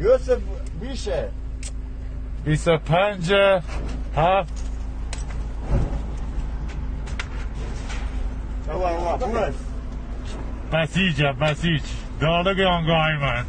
یوسف میشه 25 هفت. بسیج بسیج دالگ آنگاه من